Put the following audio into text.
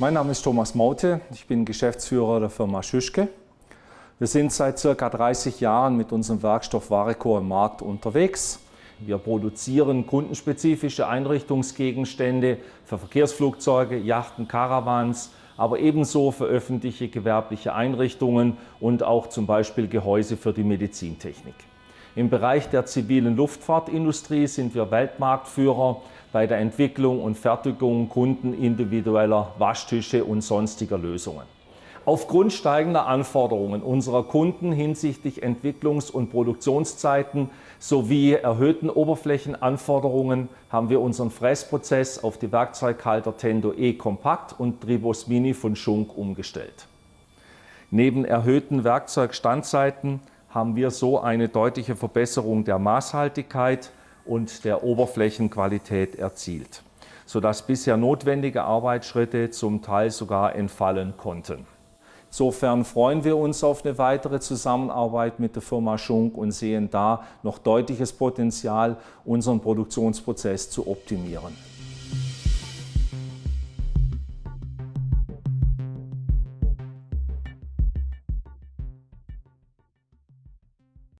Mein Name ist Thomas Maute, ich bin Geschäftsführer der Firma Schüschke. Wir sind seit ca. 30 Jahren mit unserem Werkstoff Vareco im Markt unterwegs. Wir produzieren kundenspezifische Einrichtungsgegenstände für Verkehrsflugzeuge, Yachten, Caravans, aber ebenso für öffentliche gewerbliche Einrichtungen und auch zum Beispiel Gehäuse für die Medizintechnik. Im Bereich der zivilen Luftfahrtindustrie sind wir Weltmarktführer bei der Entwicklung und Fertigung kundenindividueller Waschtische und sonstiger Lösungen. Aufgrund steigender Anforderungen unserer Kunden hinsichtlich Entwicklungs- und Produktionszeiten sowie erhöhten Oberflächenanforderungen haben wir unseren Fräsprozess auf die Werkzeughalter Tendo E Kompakt und Tribos Mini von Schunk umgestellt. Neben erhöhten Werkzeugstandzeiten haben wir so eine deutliche Verbesserung der Maßhaltigkeit und der Oberflächenqualität erzielt, sodass bisher notwendige Arbeitsschritte zum Teil sogar entfallen konnten. Insofern freuen wir uns auf eine weitere Zusammenarbeit mit der Firma Schunk und sehen da noch deutliches Potenzial, unseren Produktionsprozess zu optimieren.